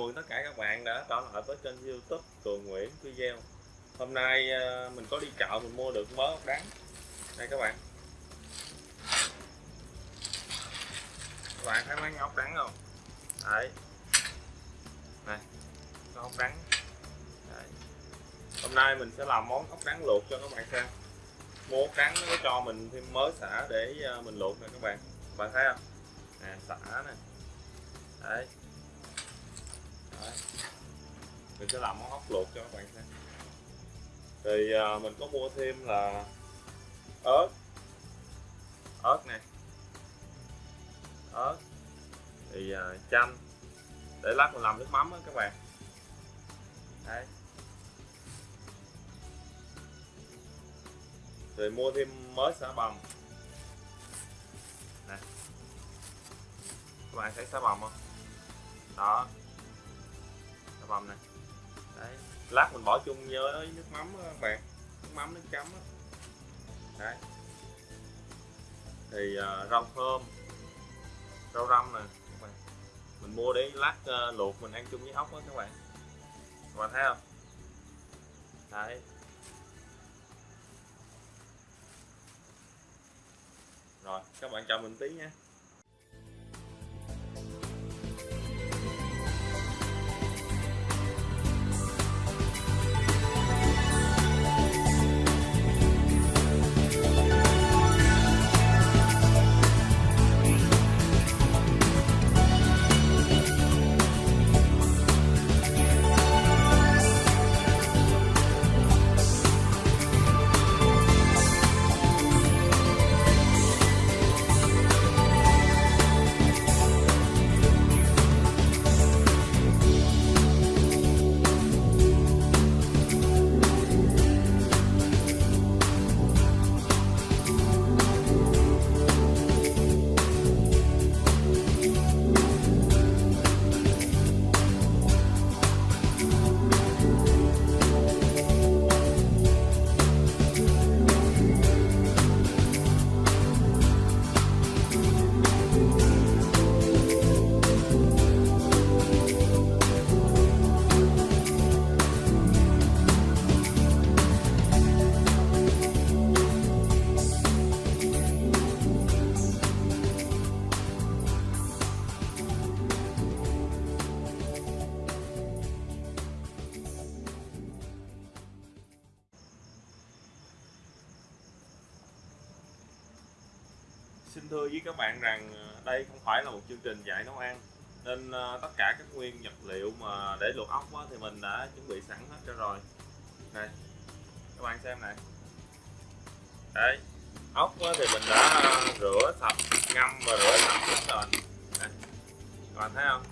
mừng tất cả các bạn đã trở lại với kênh youtube Cường Nguyễn video Hôm nay ờ, mình có đi chợ mình mua được mớ ốc đắng. Đây các bạn. Các bạn thấy mấy ốc đắng không? Đấy. Này Có ốc đắng. Đấy. Hôm nay mình sẽ làm món ốc đắng luộc cho các bạn xem. Mua ốc đắng nó cho mình thêm mớ xả để ờ, mình luộc nè các bạn. Các bạn thấy không? Nè, xả nè. Đấy. Đấy. mình sẽ làm món ốc luộc cho các bạn xem. Thì à, mình có mua thêm là ớt. Ớt này ớt. Thì à, chanh. Để lát mình làm nước mắm đó các bạn. Đấy rồi mua thêm mới xả bầm nè. Các bạn thấy xả bầm không? Đó xà này. Đấy lát mình bỏ chung với nước mắm ờ, đó, các bạn nước mắm nước chấm đó. đấy. Thì uh, rau thơm rau răm nè các bạn. Mình mua để lát uh, luộc mình ăn chung với ốc đó các bạn. Các bạn thấy không? Đấy. Rồi các bạn chờ mình tí nha. Xin thưa với các bạn rằng ờ, đây không phải là một chương trình dạy nấu ăn, nên ờ, tất cả các nguyên vật liệu mà để luộc ốc thì mình đã chuẩn bị sẵn hết cho rồi. Này, các bạn xem này. Đây, ốc thì mình đã ờ, rửa sạch, ngâm và rửa sạch hết rồi. Này. các bạn thấy không?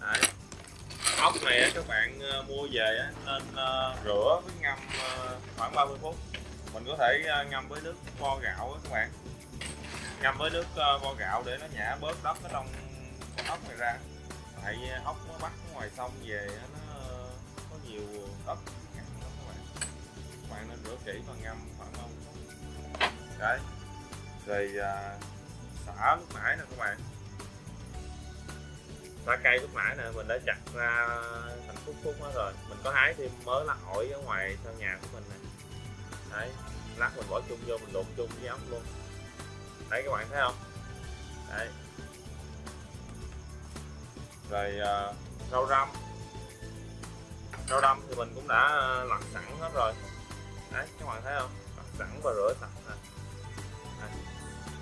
Đấy. Ốc này các bạn mua về nên rửa với ngâm khoảng 30 phút. Mình có thể ngâm với nước vo gạo các bạn ngâm với nước ờ, vo gạo để nó nhả bớt đất ở trong con ốc này ra. Tại ốc nó bắt ngoài sông về nó ờ, có nhiều đất ngặn lắm các bạn các bạn nên rửa kỹ và ngâm khoảng không? Đấy. Rồi à, xả lúc nãy nè các bạn. Xả cây lúc nãy nè mình đã chặt ra thành khúc khúc hết rồi. Mình có hái thêm mớ lá ổi ở ngoài sau nhà của mình nè. Đấy lát mình bỏ chung vô mình luộc chung với ốc luôn đấy các bạn thấy không? Đấy. Rồi uh, rau răm. Rau răm thì mình cũng đã uh, sẵn hết rồi. Đấy các bạn thấy không? Lặn sẵn và rửa sạch nè.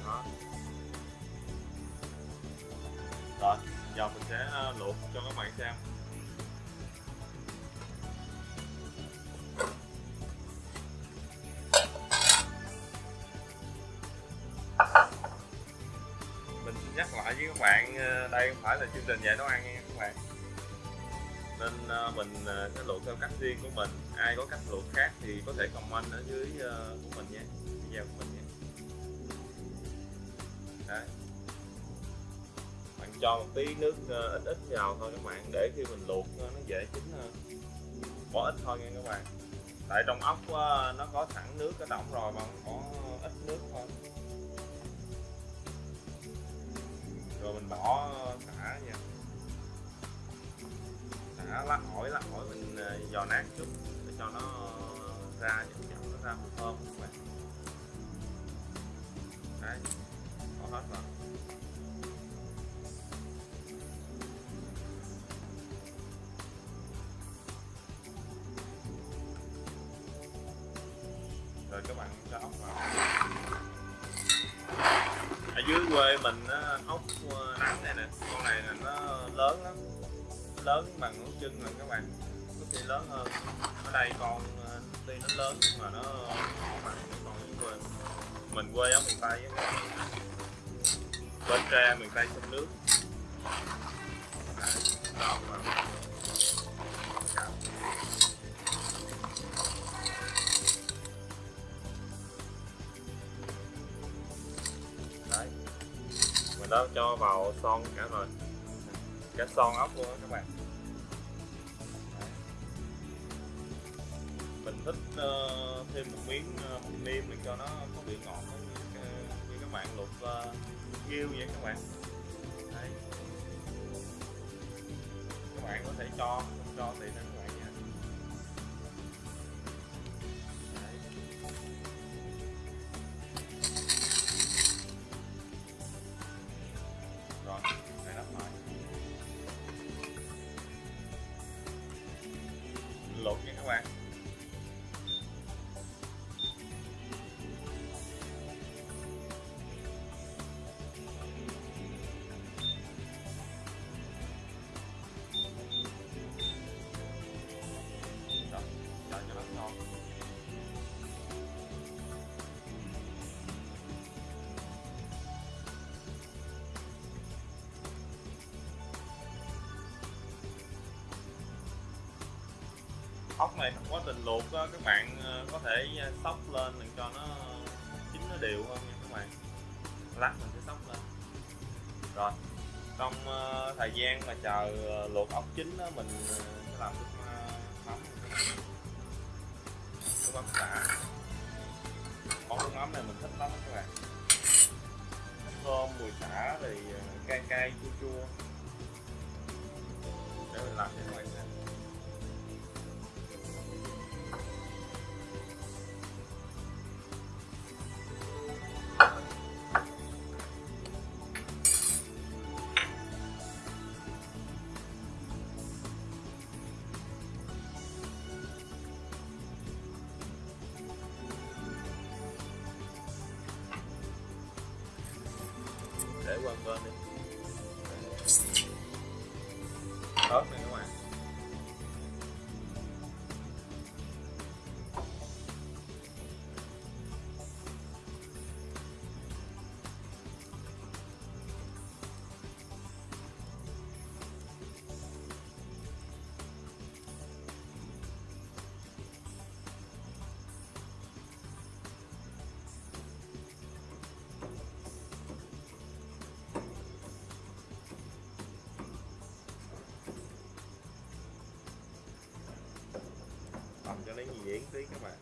Đó. Rồi giờ mình sẽ uh, luộc cho các bạn xem. Đây không phải là chương trình dạy nấu ăn nha các bạn. Nên ờ, mình ờ, sẽ luộc theo cách riêng của mình. Ai có cách luộc khác thì có thể comment ở dưới ờ, của mình nhé video của mình nhé đấy. Bạn cho một tí nước ít ít vào thôi các bạn, để khi mình luộc nó dễ chín hơn. Bỏ ít thôi nha các bạn. Tại trong ốc nó có sẵn nước ở động rồi mà có ít nước thôi. Bỏ xả nha. Xả lá ổi lá ổi mình ờ, giò nát chút để cho nó ra chậm chậm nó ra mùi thơm các bạn đấy bỏ hết rồi. Rồi các bạn cho ốc vào. Ở dưới quê mình á, lớn bằng ngón chân rồi các bạn. Có khi lớn hơn. Ở đây con ờ, tuy nó lớn nhưng mà nó bằng những con quê mình quê ở miền tây á. Bến tre miền tây sông nước. Đó mà đấy. Mình đã cho vào son cả rồi. Cả son ốc luôn đó các bạn. Thêm một miếng uh, niêm để cho nó có vị ngọt như, như các bạn luộc ờ, uh, yêu vậy các bạn Đấy. các bạn có thể cho không cho tùy theo các bạn nha Đấy. rồi này đắp lại luộc nha các bạn ốc này trong quá trình luộc đó, các bạn ờ, có thể ờ, sóc lên để cho nó chín nó đều hơn nha các bạn. Lát mình sẽ sóc lên. Rồi trong ờ, thời gian mà chờ luộc ốc chín đó, mình sẽ làm nước mắm nước mắm xả món nước mắm này mình thích lắm các bạn. Thơm mùi xả thì cay cay chua chua. Để mình làm cho các bạn xem để quên tí các bạn.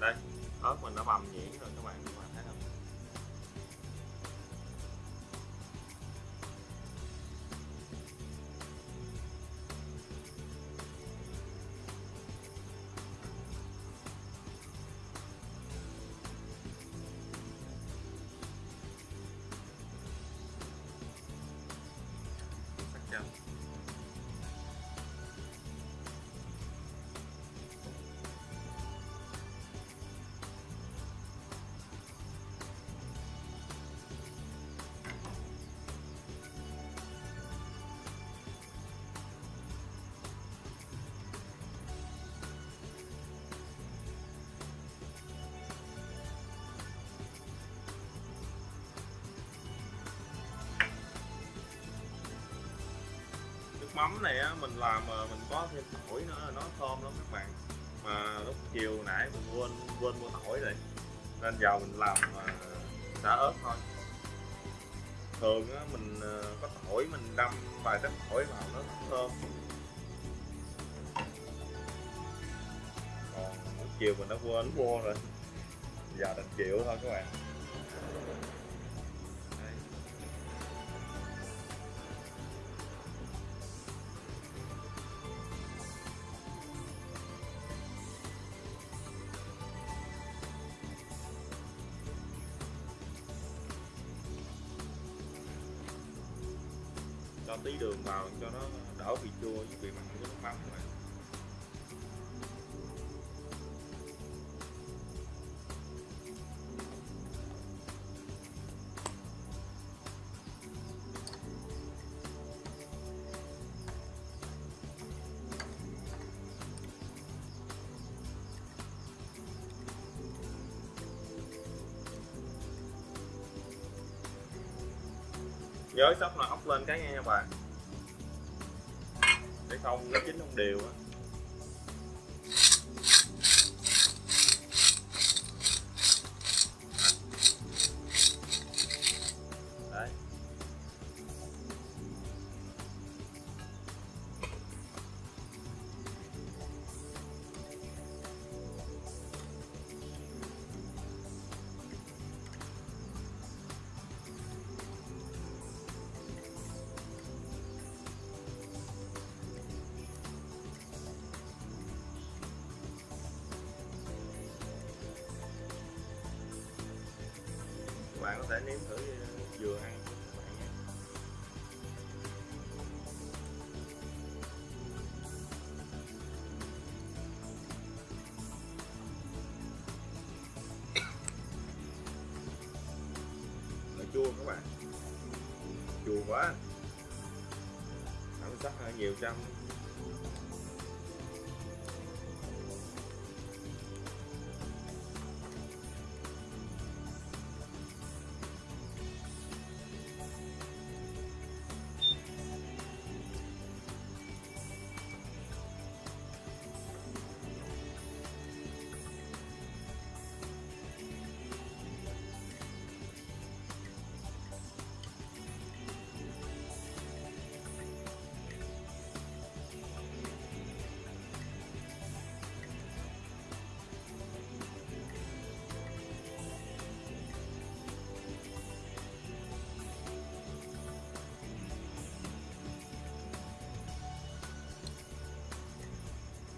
Đây ớt mình đã bằm nhuyễn rồi các bạn. Mắm này á mình làm mà mình có thêm tỏi nữa nó thơm lắm các bạn. Mà lúc chiều nãy mình quên quên mua tỏi rồi. Nên giờ mình làm uh, xả ớt thôi. Thường á mình à, có tỏi mình đâm vài trái tỏi vào nó thơm. Còn lúc chiều mình đã quên mua rồi. Giờ đành chịu thôi các bạn. Chua mình bị mặn nước mắm các giới sóc là ốc lên cái nghe nha bạn để không nó chín không đều á. Bạn có thể nếm thử dừa vừa ăn các bạn nhé, Nó chua các bạn. Chua quá. Ăn sắc hơi nhiều trăm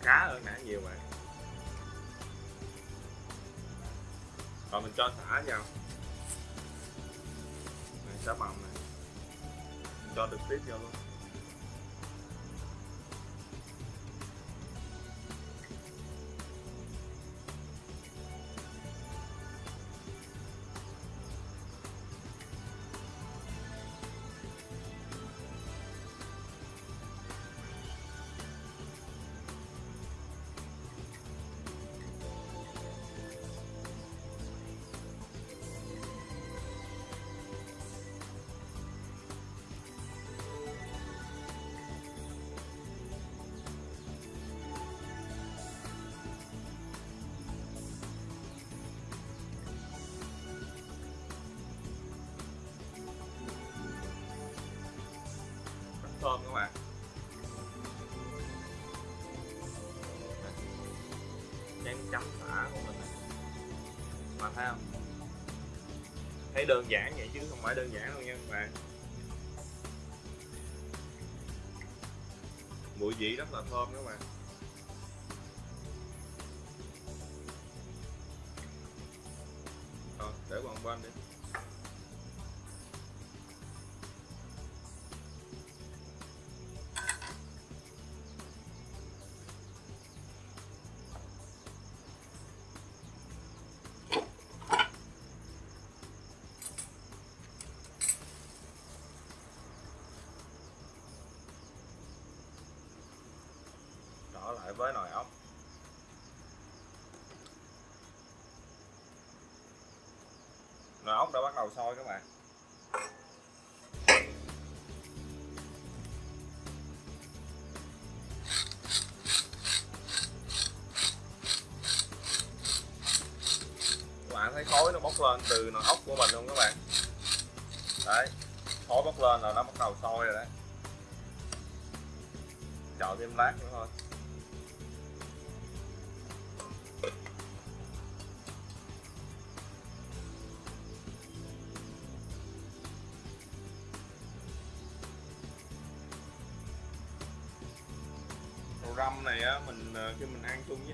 cá hơn nãy nhiều mà. Rồi, mình cho xả vào. Này xả mầm này. Mình cho được tiếp vô luôn. Thơm các bạn chén chấm thả của mình. Này. mà thấy không? Thấy đơn giản vậy chứ không phải đơn giản đâu nha các bạn. Mùi vị rất là thơm các bạn. Rồi, để qua một bên đi. với nồi ốc. Nồi ốc đã bắt đầu sôi các bạn. Các bạn thấy khói nó bốc lên từ nồi ốc của mình luôn các bạn? Đấy, khói bốc lên là nó bắt đầu sôi rồi đấy. Chờ thêm lát nữa thôi.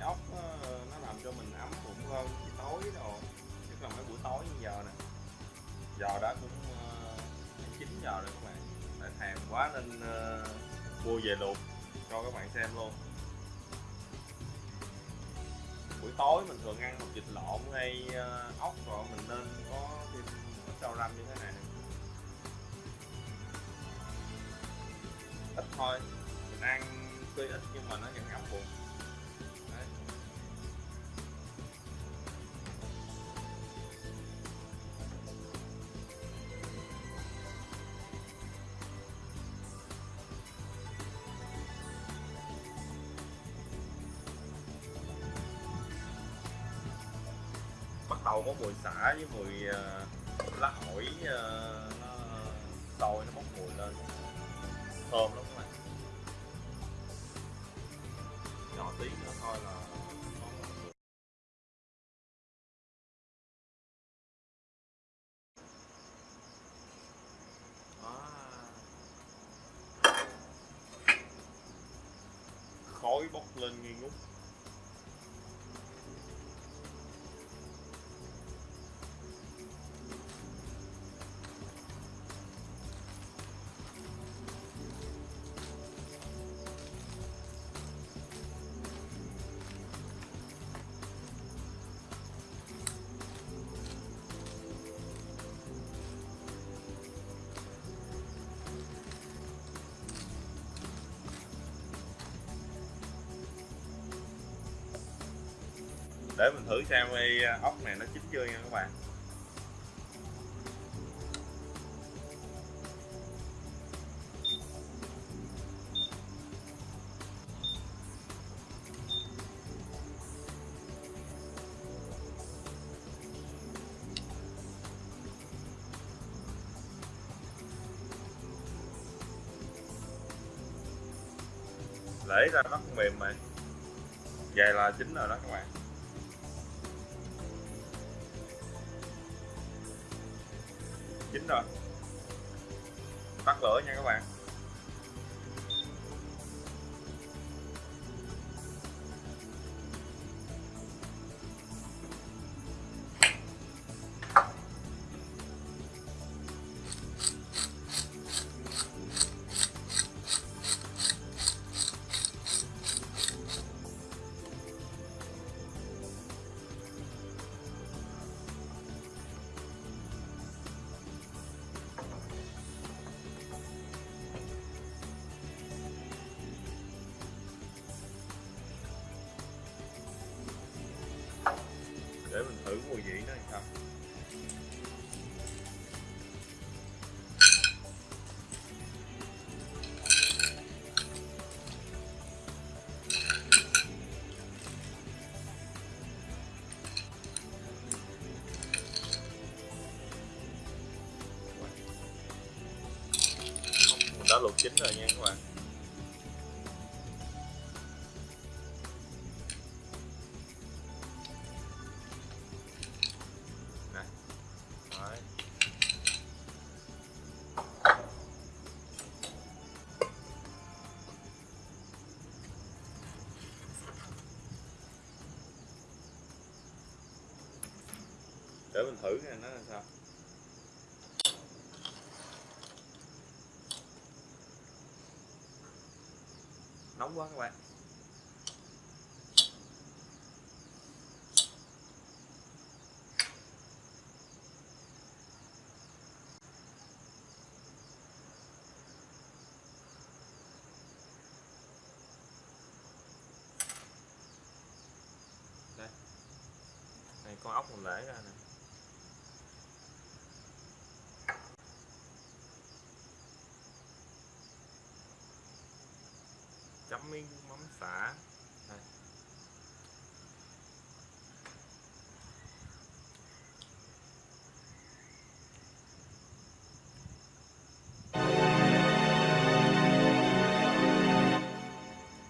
Ốc nó làm cho mình ấm bụng hơn tối đồ. Nhất là mấy buổi tối như giờ nè. Giờ đã cũng ờ, chín 9 giờ rồi các bạn. Tại thèm quá nên ờ, mua về luộc cho các bạn xem luôn. Buổi tối mình thường ăn một vịt lộn hay ờ, ốc rồi mình nên có thêm ít rau răm như thế này ít thôi. Mình ăn tuy ít nhưng mà nó vẫn ấm bụng. Đầu có mùi xả với mùi uh, lá ổi uh, ờ, nó sôi nó bốc mùi lên. Thơm lắm các bạn. Nhỏ tí nữa thôi là khói bốc lên nghi ngút. Để mình thử xem cái à, ốc này nó chín chưa nha các bạn. Lấy ra nó không mềm mà vậy là chín rồi đó các bạn. Chín rồi. Tắt lửa nha các bạn. Mùi vị nó sao? Đã luộc chín rồi nha các bạn. Để mình thử xem nó là sao. Nóng quá các bạn. Đây. Này, con ốc mình để ra nè. minh mắm xả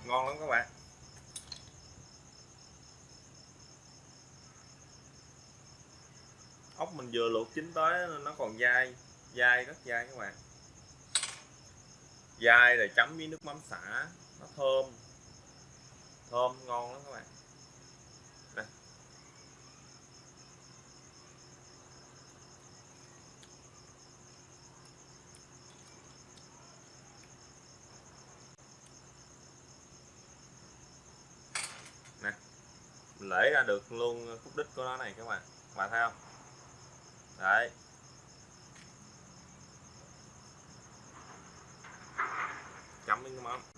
ngon lắm các bạn. Ốc mình vừa luộc chín tới, nó còn dai dai, rất dai các bạn. Dai rồi chấm với nước mắm xả thơm. Thơm ngon lắm các bạn. Đây. nè, mình lấy ra được luôn khúc đích của nó này các bạn. Các bạn thấy không? Đấy. Chấm với nước mắm.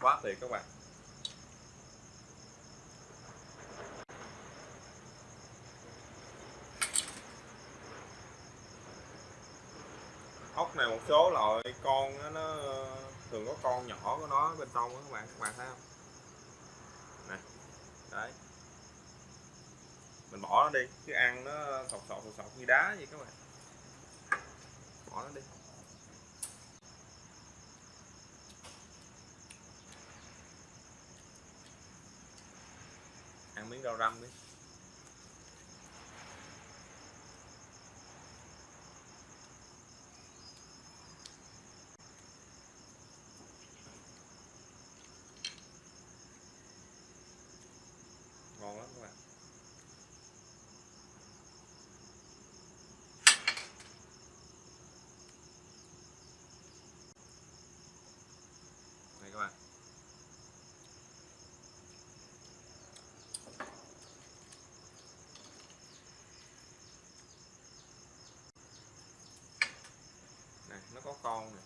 Quá tuyệt các bạn. Ốc này một số loại con nó, nó thường có con nhỏ của nó bên trong đó các bạn các bạn thấy không? Nè đấy. Mình bỏ nó đi chứ ăn nó sọc sọc sọc sọc như đá vậy các bạn. Bỏ nó đi. Miếng rau răm đi ngon lắm các bạn này các bạn này nó có con này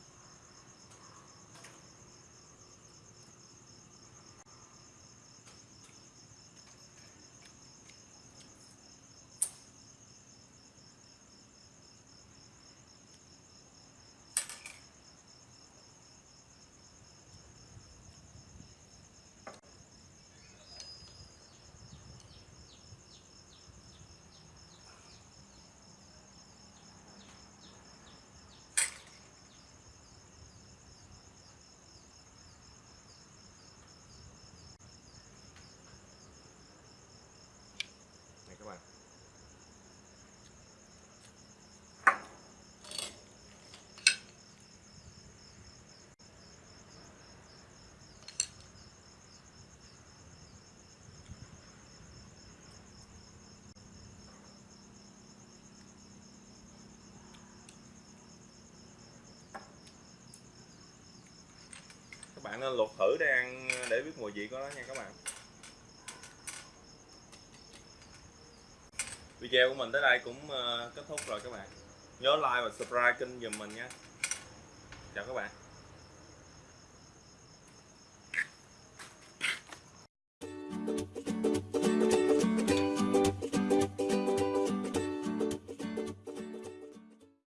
các bạn các bạn nên luộc thử để ăn, để biết mùi vị của nó nha các bạn. Video của mình tới đây cũng ờ, kết thúc rồi các bạn. Nhớ like và subscribe kênh giùm mình nha. Chào các bạn.